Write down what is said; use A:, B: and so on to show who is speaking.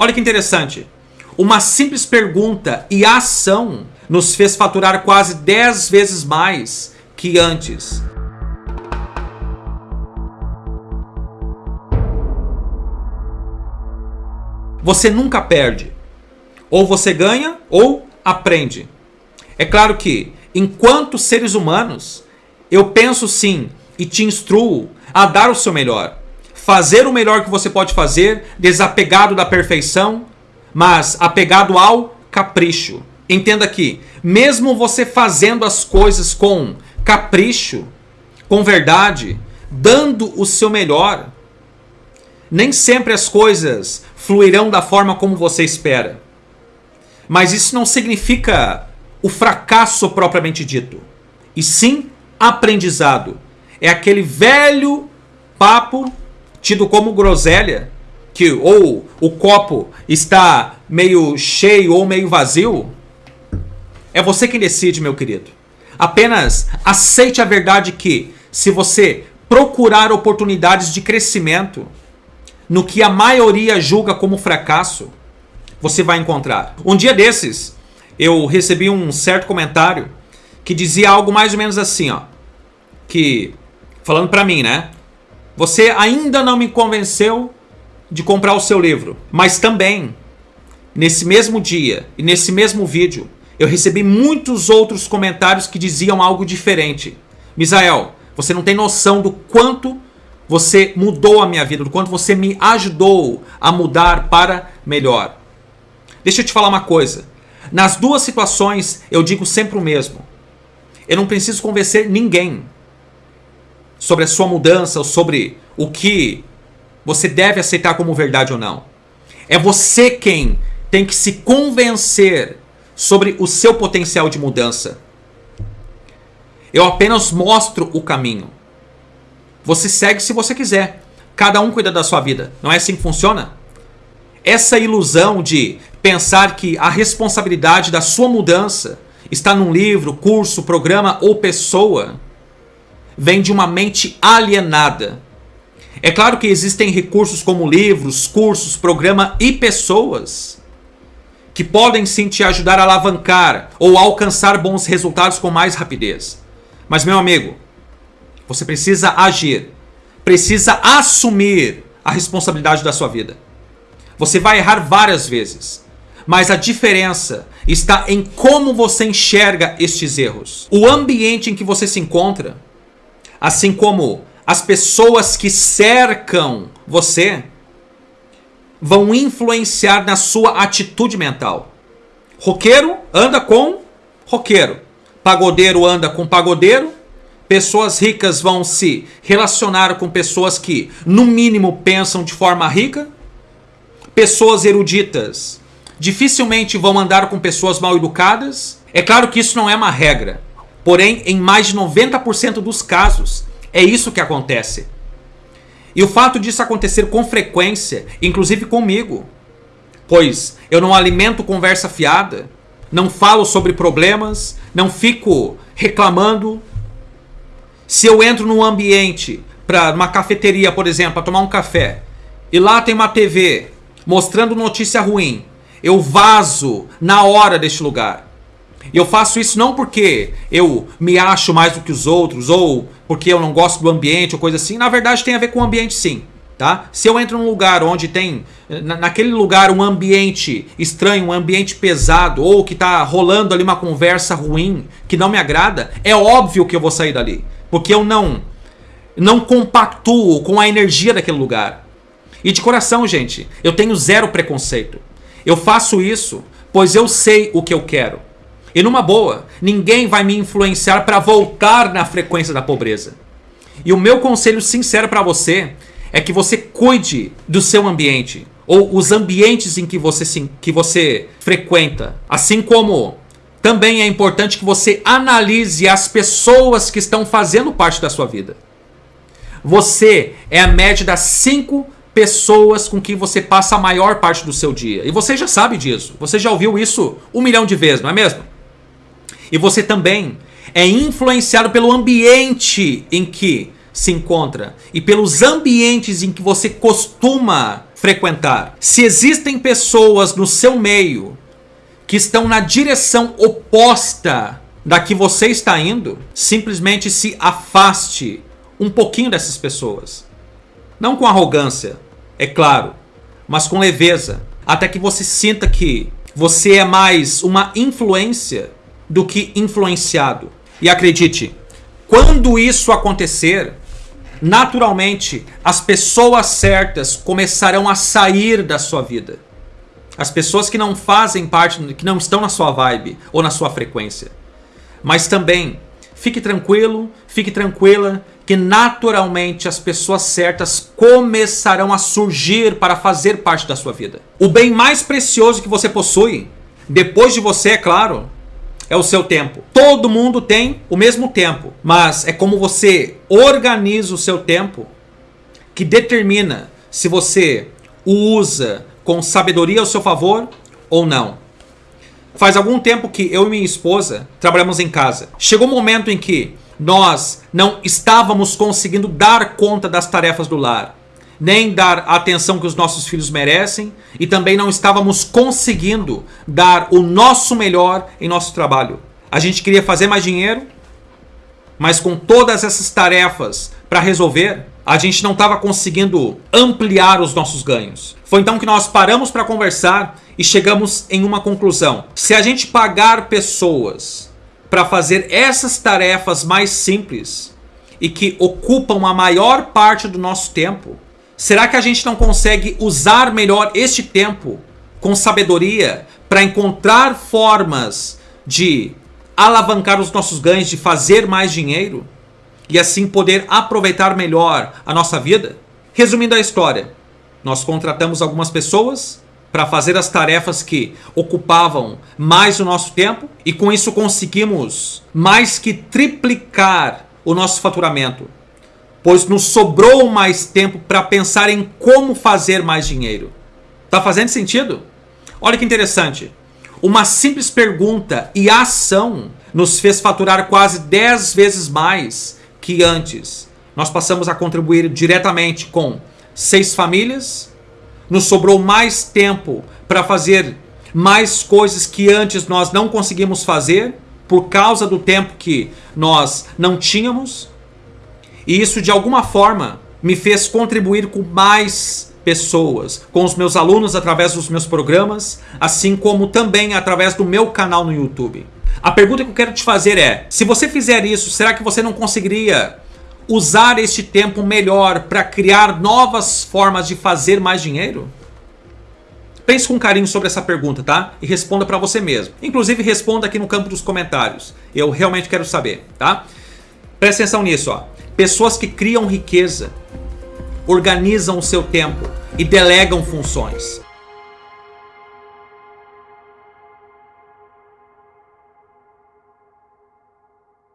A: Olha que interessante. Uma simples pergunta e ação nos fez faturar quase 10 vezes mais que antes. Você nunca perde. Ou você ganha ou aprende. É claro que, enquanto seres humanos, eu penso sim e te instruo a dar o seu melhor. Fazer o melhor que você pode fazer, desapegado da perfeição, mas apegado ao capricho. Entenda que, mesmo você fazendo as coisas com capricho, com verdade, dando o seu melhor, nem sempre as coisas fluirão da forma como você espera. Mas isso não significa o fracasso propriamente dito, e sim aprendizado. É aquele velho papo tido como groselha, que ou o copo está meio cheio ou meio vazio. É você quem decide, meu querido. Apenas aceite a verdade que, se você procurar oportunidades de crescimento no que a maioria julga como fracasso, você vai encontrar. Um dia desses, eu recebi um certo comentário que dizia algo mais ou menos assim, ó, que falando para mim, né? Você ainda não me convenceu de comprar o seu livro, mas também nesse mesmo dia e nesse mesmo vídeo, eu recebi muitos outros comentários que diziam algo diferente. Misael, você não tem noção do quanto você mudou a minha vida, do quanto você me ajudou a mudar para melhor. Deixa eu te falar uma coisa. Nas duas situações, eu digo sempre o mesmo. Eu não preciso convencer ninguém sobre a sua mudança ou sobre o que você deve aceitar como verdade ou não. É você quem tem que se convencer sobre o seu potencial de mudança. Eu apenas mostro o caminho. Você segue se você quiser. Cada um cuida da sua vida. Não é assim que funciona? Essa ilusão de pensar que a responsabilidade da sua mudança está num livro, curso, programa ou pessoa vem de uma mente alienada. É claro que existem recursos como livros, cursos, programa e pessoas que podem sim te ajudar a alavancar ou alcançar bons resultados com mais rapidez. Mas meu amigo, você precisa agir, precisa assumir a responsabilidade da sua vida. Você vai errar várias vezes, mas a diferença está em como você enxerga estes erros. O ambiente em que você se encontra assim como as pessoas que cercam você vão influenciar na sua atitude mental. Roqueiro anda com roqueiro. Pagodeiro anda com pagodeiro. Pessoas ricas vão se relacionar com pessoas que, no mínimo, pensam de forma rica. Pessoas eruditas dificilmente vão andar com pessoas mal educadas. É claro que isso não é uma regra. Porém, em mais de 90% dos casos, é isso que acontece. E o fato disso acontecer com frequência, inclusive comigo, pois eu não alimento conversa fiada, não falo sobre problemas, não fico reclamando. Se eu entro num ambiente, para uma cafeteria, por exemplo, para tomar um café, e lá tem uma TV mostrando notícia ruim, eu vazo na hora deste lugar. Eu faço isso não porque eu me acho mais do que os outros ou porque eu não gosto do ambiente ou coisa assim. Na verdade tem a ver com o ambiente sim. Tá? Se eu entro num lugar onde tem, naquele lugar, um ambiente estranho, um ambiente pesado, ou que está rolando ali uma conversa ruim, que não me agrada, é óbvio que eu vou sair dali. Porque eu não, não compactuo com a energia daquele lugar. E de coração, gente, eu tenho zero preconceito. Eu faço isso, pois eu sei o que eu quero. E numa boa, ninguém vai me influenciar para voltar na frequência da pobreza. E o meu conselho sincero para você é que você cuide do seu ambiente ou os ambientes em que você, que você frequenta. Assim como também é importante que você analise as pessoas que estão fazendo parte da sua vida. Você é a média das cinco pessoas com quem você passa a maior parte do seu dia. E você já sabe disso. Você já ouviu isso um milhão de vezes, não é mesmo? E você também é influenciado pelo ambiente em que se encontra e pelos ambientes em que você costuma frequentar. Se existem pessoas no seu meio que estão na direção oposta da que você está indo, simplesmente se afaste um pouquinho dessas pessoas. Não com arrogância, é claro, mas com leveza, até que você sinta que você é mais uma influência do que influenciado. E acredite, quando isso acontecer, naturalmente as pessoas certas começarão a sair da sua vida. As pessoas que não fazem parte, que não estão na sua vibe ou na sua frequência. Mas também, fique tranquilo, fique tranquila, que naturalmente as pessoas certas começarão a surgir para fazer parte da sua vida. O bem mais precioso que você possui, depois de você, é claro, é o seu tempo. Todo mundo tem o mesmo tempo, mas é como você organiza o seu tempo que determina se você o usa com sabedoria ao seu favor ou não. Faz algum tempo que eu e minha esposa trabalhamos em casa. Chegou um momento em que nós não estávamos conseguindo dar conta das tarefas do lar, nem dar a atenção que os nossos filhos merecem, e também não estávamos conseguindo dar o nosso melhor em nosso trabalho. A gente queria fazer mais dinheiro, mas com todas essas tarefas para resolver, a gente não estava conseguindo ampliar os nossos ganhos. Foi então que nós paramos para conversar e chegamos em uma conclusão. Se a gente pagar pessoas para fazer essas tarefas mais simples e que ocupam a maior parte do nosso tempo, será que a gente não consegue usar melhor este tempo com sabedoria para encontrar formas de alavancar os nossos ganhos, de fazer mais dinheiro e assim poder aproveitar melhor a nossa vida? Resumindo a história, nós contratamos algumas pessoas para fazer as tarefas que ocupavam mais o nosso tempo e com isso conseguimos mais que triplicar o nosso faturamento, pois nos sobrou mais tempo para pensar em como fazer mais dinheiro. Tá fazendo sentido? Olha que interessante. Uma simples pergunta e ação nos fez faturar quase 10 vezes mais que antes. Nós passamos a contribuir diretamente com seis famílias, nos sobrou mais tempo para fazer mais coisas que antes nós não conseguimos fazer por causa do tempo que nós não tínhamos. E isso de alguma forma me fez contribuir com mais pessoas, com os meus alunos através dos meus programas, assim como também através do meu canal no YouTube. A pergunta que eu quero te fazer é: se você fizer isso, será que você não conseguiria usar este tempo melhor para criar novas formas de fazer mais dinheiro? Pense com carinho sobre essa pergunta, tá? E responda para você mesmo. Inclusive, responda aqui no campo dos comentários. Eu realmente quero saber, tá? Presta atenção nisso, ó. Pessoas que criam riqueza, organizam o seu tempo e delegam funções.